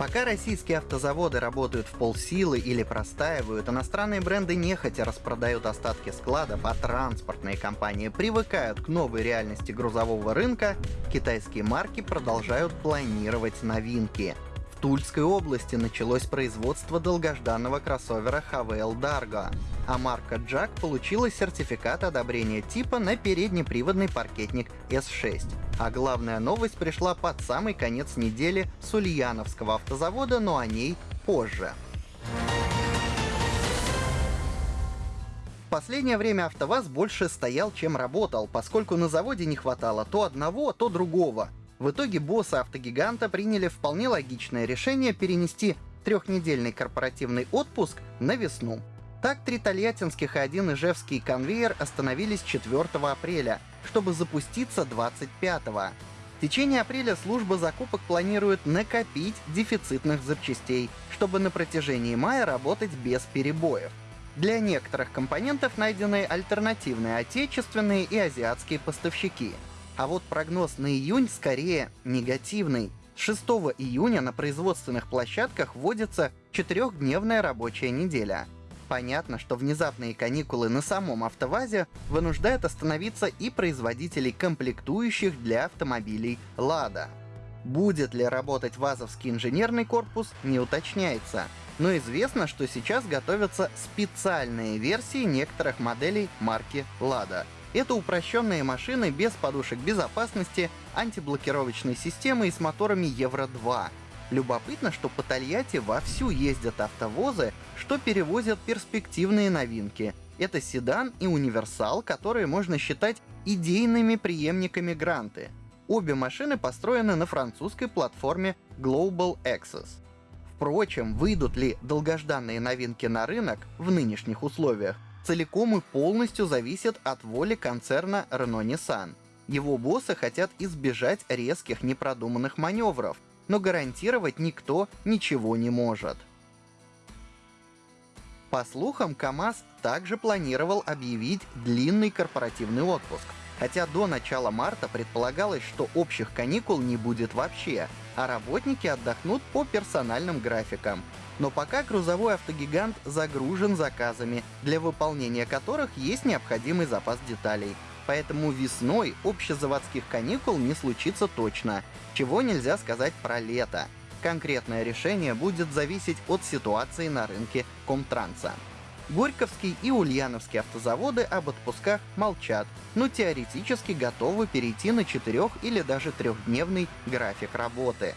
Пока российские автозаводы работают в полсилы или простаивают, иностранные бренды нехотя распродают остатки складов, а транспортные компании привыкают к новой реальности грузового рынка, китайские марки продолжают планировать новинки. Тульской области началось производство долгожданного кроссовера Havel Dargo, а марка Jack получила сертификат одобрения типа на переднеприводный паркетник S6. А главная новость пришла под самый конец недели с Ульяновского автозавода, но о ней позже. В последнее время АвтоВАЗ больше стоял, чем работал, поскольку на заводе не хватало то одного, то другого. В итоге боссы автогиганта приняли вполне логичное решение перенести трехнедельный корпоративный отпуск на весну. Так, три тольяттинских и один ижевский конвейер остановились 4 апреля, чтобы запуститься 25-го. В течение апреля служба закупок планирует накопить дефицитных запчастей, чтобы на протяжении мая работать без перебоев. Для некоторых компонентов найдены альтернативные отечественные и азиатские поставщики — а вот прогноз на июнь скорее негативный. 6 июня на производственных площадках вводится четырехдневная рабочая неделя. Понятно, что внезапные каникулы на самом автовазе вынуждают остановиться и производителей комплектующих для автомобилей «Лада». Будет ли работать ВАЗовский инженерный корпус, не уточняется. Но известно, что сейчас готовятся специальные версии некоторых моделей марки «Лада», это упрощенные машины без подушек безопасности, антиблокировочной системы и с моторами Евро-2. Любопытно, что по Тольятти вовсю ездят автовозы, что перевозят перспективные новинки. Это седан и универсал, которые можно считать идейными преемниками Гранты. Обе машины построены на французской платформе Global Access. Впрочем, выйдут ли долгожданные новинки на рынок в нынешних условиях, целиком и полностью зависит от воли концерна Renault-Nissan. Его боссы хотят избежать резких непродуманных маневров, но гарантировать никто ничего не может. По слухам, КАМАЗ также планировал объявить длинный корпоративный отпуск, хотя до начала марта предполагалось, что общих каникул не будет вообще, а работники отдохнут по персональным графикам, но пока грузовой автогигант загружен заказами, для выполнения которых есть необходимый запас деталей. Поэтому весной общезаводских каникул не случится точно, чего нельзя сказать про лето. Конкретное решение будет зависеть от ситуации на рынке Комтранса. Горьковский и Ульяновский автозаводы об отпусках молчат, но теоретически готовы перейти на четырех или даже трехдневный график работы.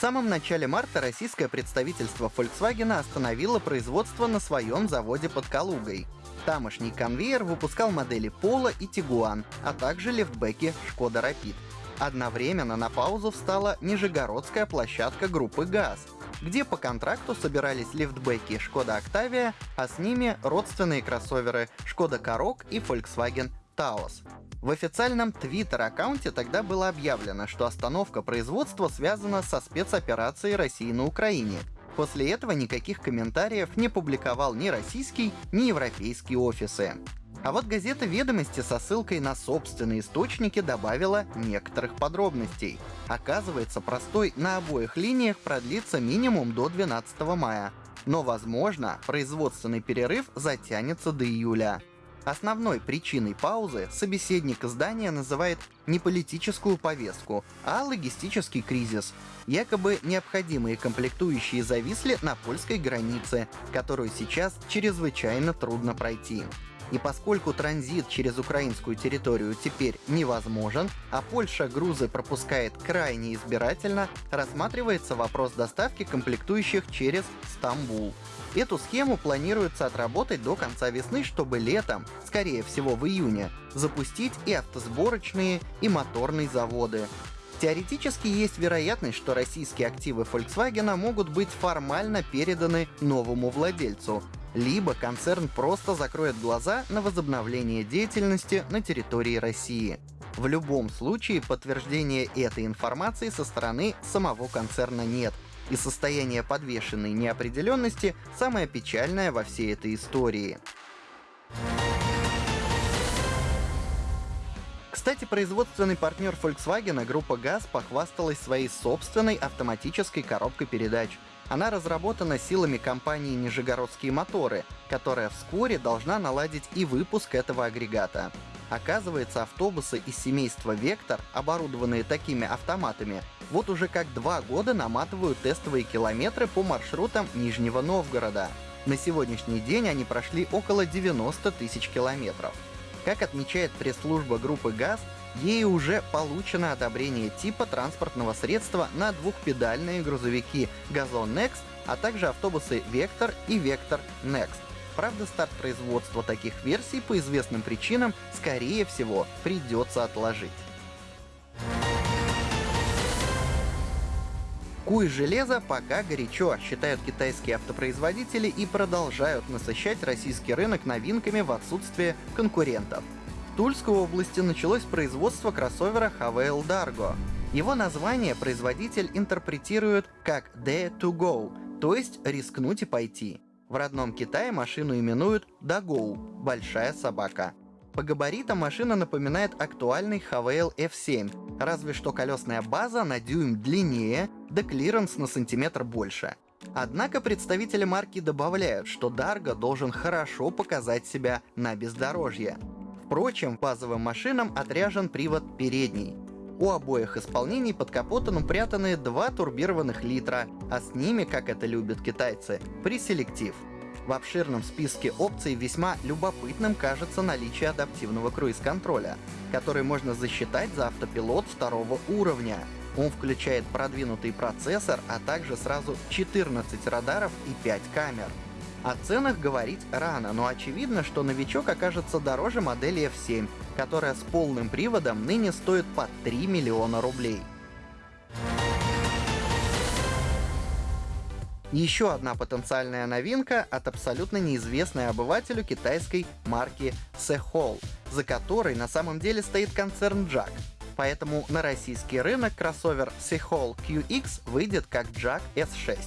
В самом начале марта российское представительство Volkswagen остановило производство на своем заводе под Калугой. Тамошний конвейер выпускал модели Polo и Tiguan, а также лифтбеки Skoda Rapid. Одновременно на паузу встала нижегородская площадка группы ГАЗ, где по контракту собирались лифтбеки Skoda Octavia, а с ними родственные кроссоверы Skoda Karoq и Volkswagen Taos. В официальном твиттер-аккаунте тогда было объявлено, что остановка производства связана со спецоперацией России на Украине. После этого никаких комментариев не публиковал ни российский, ни европейские офисы. А вот газета «Ведомости» со ссылкой на собственные источники добавила некоторых подробностей. Оказывается, простой на обоих линиях продлится минимум до 12 мая. Но, возможно, производственный перерыв затянется до июля. Основной причиной паузы собеседник издания называет не политическую повестку, а логистический кризис. Якобы необходимые комплектующие зависли на польской границе, которую сейчас чрезвычайно трудно пройти. И поскольку транзит через украинскую территорию теперь невозможен, а Польша грузы пропускает крайне избирательно, рассматривается вопрос доставки комплектующих через Стамбул. Эту схему планируется отработать до конца весны, чтобы летом, скорее всего в июне, запустить и автосборочные, и моторные заводы. Теоретически есть вероятность, что российские активы Volkswagen могут быть формально переданы новому владельцу, либо концерн просто закроет глаза на возобновление деятельности на территории России. В любом случае подтверждения этой информации со стороны самого концерна нет, и состояние подвешенной неопределенности самое печальное во всей этой истории. Кстати, производственный партнер Volkswagen, группа ГАЗ, похвасталась своей собственной автоматической коробкой передач. Она разработана силами компании «Нижегородские моторы», которая вскоре должна наладить и выпуск этого агрегата. Оказывается, автобусы из семейства «Вектор», оборудованные такими автоматами, вот уже как два года наматывают тестовые километры по маршрутам Нижнего Новгорода. На сегодняшний день они прошли около 90 тысяч километров. Как отмечает пресс-служба группы ГАЗ, ей уже получено одобрение типа транспортного средства на двухпедальные грузовики «Газон Next», а также автобусы «Вектор» и «Вектор Next». Правда, старт производства таких версий по известным причинам, скорее всего, придется отложить. Куй железо пока горячо, считают китайские автопроизводители и продолжают насыщать российский рынок новинками в отсутствие конкурентов. Тульской области началось производство кроссовера Haval Dargo. Его название производитель интерпретирует как «Dare to Go», то есть «рискнуть и пойти». В родном Китае машину именуют «Дагоу» — «большая собака». По габаритам машина напоминает актуальный Haval F7, разве что колесная база на дюйм длиннее, да клиренс на сантиметр больше. Однако представители марки добавляют, что Dargo должен хорошо показать себя на бездорожье. Впрочем, базовым машинам отряжен привод передний. У обоих исполнений под капотом упрятаны два турбированных литра, а с ними, как это любят китайцы, преселектив — в обширном списке опций весьма любопытным кажется наличие адаптивного круиз-контроля, который можно засчитать за автопилот второго уровня. Он включает продвинутый процессор, а также сразу 14 радаров и 5 камер. О ценах говорить рано, но очевидно, что новичок окажется дороже модели F7, которая с полным приводом ныне стоит по 3 миллиона рублей. Еще одна потенциальная новинка от абсолютно неизвестной обывателю китайской марки Sehol, за которой на самом деле стоит концерн Jack. Поэтому на российский рынок кроссовер Sehol QX выйдет как Jack S6.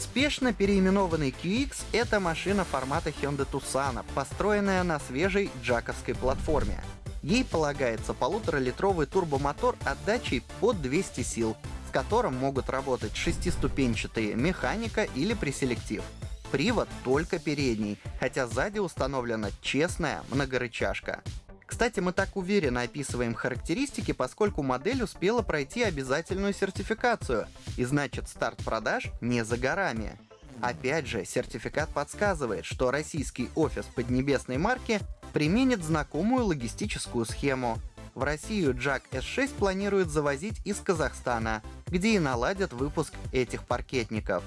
Спешно переименованный QX — это машина формата Hyundai Tucson, построенная на свежей джаковской платформе. Ей полагается полуторалитровый турбомотор отдачей под 200 сил, с которым могут работать шестиступенчатые механика или преселектив. Привод только передний, хотя сзади установлена честная многорычажка. Кстати, мы так уверенно описываем характеристики, поскольку модель успела пройти обязательную сертификацию, и значит старт продаж не за горами. Опять же, сертификат подсказывает, что российский офис поднебесной марки применит знакомую логистическую схему. В Россию Jack S6 планирует завозить из Казахстана, где и наладят выпуск этих паркетников.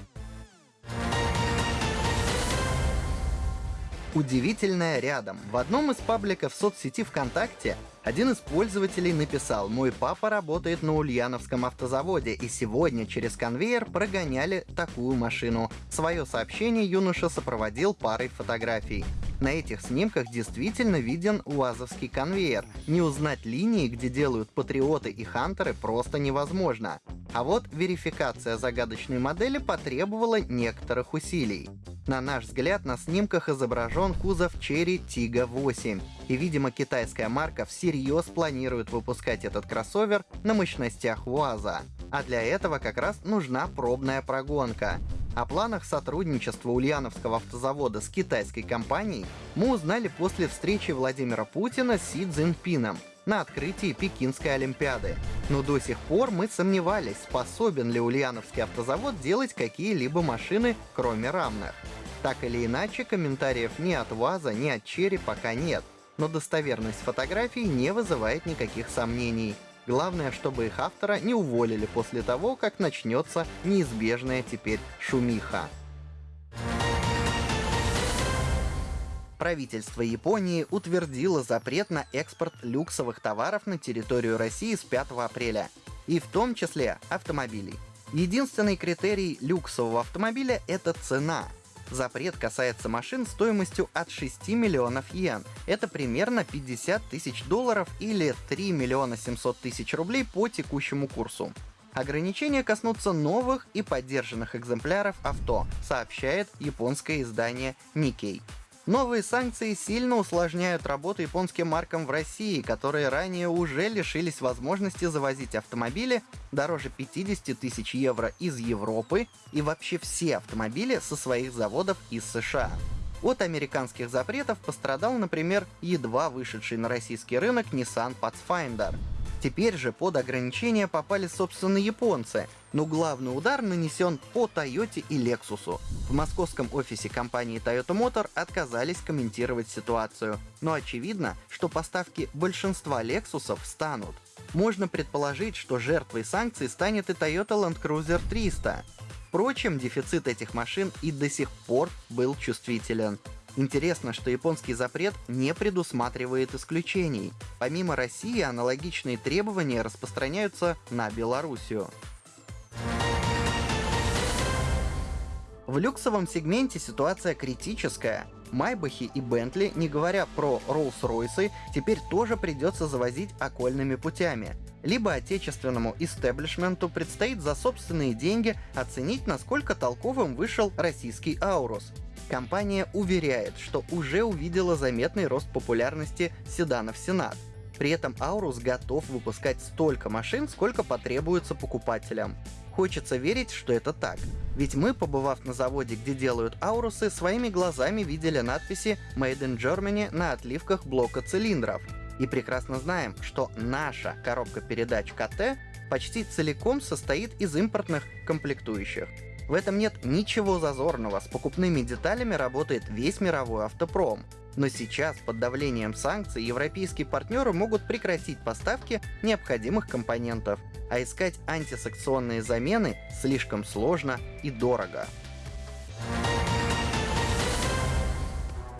Удивительное рядом. В одном из пабликов соцсети ВКонтакте один из пользователей написал «Мой папа работает на Ульяновском автозаводе, и сегодня через конвейер прогоняли такую машину». Свое сообщение юноша сопроводил парой фотографий. На этих снимках действительно виден УАЗовский конвейер. Не узнать линии, где делают патриоты и хантеры, просто невозможно. А вот верификация загадочной модели потребовала некоторых усилий. На наш взгляд, на снимках изображен кузов Cherry Tiggo 8. И, видимо, китайская марка всерьез планирует выпускать этот кроссовер на мощностях УАЗа. А для этого как раз нужна пробная прогонка. О планах сотрудничества Ульяновского автозавода с китайской компанией мы узнали после встречи Владимира Путина с Си Цзиньпином на открытии Пекинской Олимпиады. Но до сих пор мы сомневались, способен ли Ульяновский автозавод делать какие-либо машины, кроме рамных. Так или иначе, комментариев ни от ВАЗа, ни от Черри пока нет, но достоверность фотографий не вызывает никаких сомнений. Главное, чтобы их автора не уволили после того, как начнется неизбежная теперь шумиха. Правительство Японии утвердило запрет на экспорт люксовых товаров на территорию России с 5 апреля, и в том числе автомобилей. Единственный критерий люксового автомобиля — это цена — Запрет касается машин стоимостью от 6 миллионов йен. Это примерно 50 тысяч долларов или 3 миллиона 700 тысяч рублей по текущему курсу. Ограничения коснутся новых и поддержанных экземпляров авто, сообщает японское издание Nikkei. Новые санкции сильно усложняют работу японским маркам в России, которые ранее уже лишились возможности завозить автомобили дороже 50 тысяч евро из Европы и вообще все автомобили со своих заводов из США. От американских запретов пострадал, например, едва вышедший на российский рынок Nissan Pathfinder — Теперь же под ограничения попали собственно японцы, но главный удар нанесен по Toyota и Lexus. В московском офисе компании Toyota Motor отказались комментировать ситуацию, но очевидно, что поставки большинства Lexus станут. Можно предположить, что жертвой санкций станет и Toyota Land Cruiser 300. Впрочем, дефицит этих машин и до сих пор был чувствителен. Интересно, что японский запрет не предусматривает исключений. Помимо России, аналогичные требования распространяются на Белоруссию. В люксовом сегменте ситуация критическая. Майбахи и Бентли, не говоря про Роллс-Ройсы, теперь тоже придется завозить окольными путями. Либо отечественному истеблишменту предстоит за собственные деньги оценить, насколько толковым вышел российский Аурус. Компания уверяет, что уже увидела заметный рост популярности седанов Сенат. При этом Аурус готов выпускать столько машин, сколько потребуется покупателям. Хочется верить, что это так. Ведь мы, побывав на заводе, где делают Аурусы, своими глазами видели надписи «Made in Germany» на отливках блока цилиндров. И прекрасно знаем, что наша коробка передач КТ почти целиком состоит из импортных комплектующих. В этом нет ничего зазорного, с покупными деталями работает весь мировой автопром. Но сейчас, под давлением санкций, европейские партнеры могут прекратить поставки необходимых компонентов, а искать антисанкционные замены слишком сложно и дорого.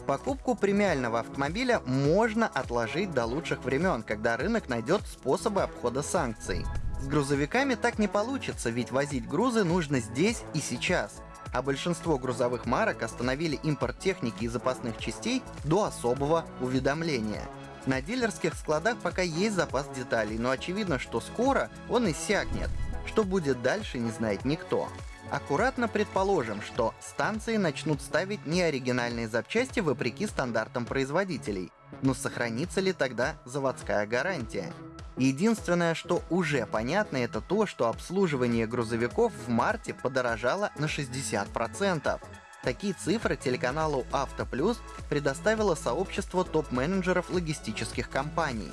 Покупку премиального автомобиля можно отложить до лучших времен, когда рынок найдет способы обхода санкций. С грузовиками так не получится, ведь возить грузы нужно здесь и сейчас. А большинство грузовых марок остановили импорт техники и запасных частей до особого уведомления. На дилерских складах пока есть запас деталей, но очевидно, что скоро он иссякнет. Что будет дальше, не знает никто. Аккуратно предположим, что станции начнут ставить неоригинальные запчасти вопреки стандартам производителей. Но сохранится ли тогда заводская гарантия? Единственное, что уже понятно, это то, что обслуживание грузовиков в марте подорожало на 60%. Такие цифры телеканалу «Автоплюс» предоставило сообщество топ-менеджеров логистических компаний.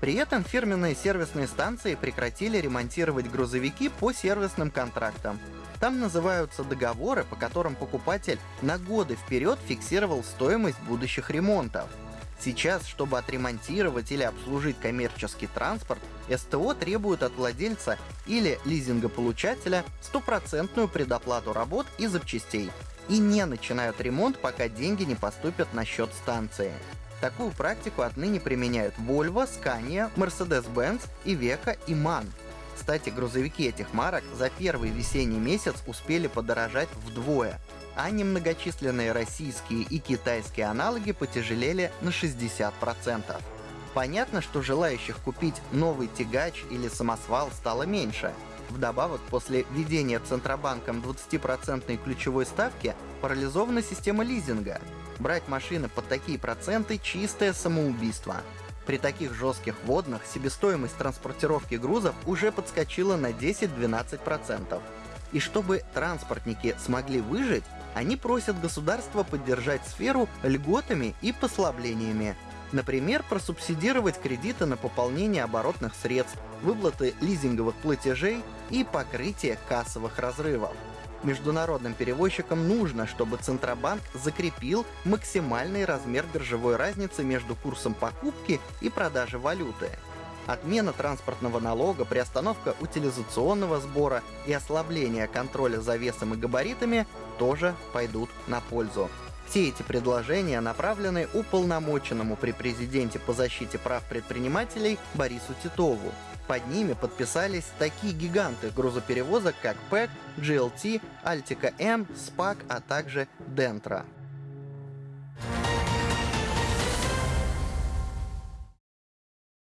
При этом фирменные сервисные станции прекратили ремонтировать грузовики по сервисным контрактам. Там называются договоры, по которым покупатель на годы вперед фиксировал стоимость будущих ремонтов. Сейчас, чтобы отремонтировать или обслужить коммерческий транспорт, СТО требует от владельца или лизингополучателя стопроцентную предоплату работ и запчастей и не начинают ремонт, пока деньги не поступят на счет станции. Такую практику отныне применяют Volvo, Scania, Mercedes-Benz, Iveco и MAN. Кстати, грузовики этих марок за первый весенний месяц успели подорожать вдвое — а немногочисленные российские и китайские аналоги потяжелели на 60%. Понятно, что желающих купить новый тягач или самосвал стало меньше. Вдобавок, после введения Центробанком 20% ключевой ставки парализована система лизинга. Брать машины под такие проценты — чистое самоубийство. При таких жестких водных себестоимость транспортировки грузов уже подскочила на 10-12%. И чтобы транспортники смогли выжить, они просят государство поддержать сферу льготами и послаблениями. Например, просубсидировать кредиты на пополнение оборотных средств, выплаты лизинговых платежей и покрытие кассовых разрывов. Международным перевозчикам нужно, чтобы Центробанк закрепил максимальный размер биржевой разницы между курсом покупки и продажи валюты. Отмена транспортного налога, приостановка утилизационного сбора и ослабление контроля за весом и габаритами тоже пойдут на пользу. Все эти предложения направлены уполномоченному при президенте по защите прав предпринимателей Борису Титову. Под ними подписались такие гиганты грузоперевозок, как ПЭК, GLT, Altica M, SPAC, а также Dentra.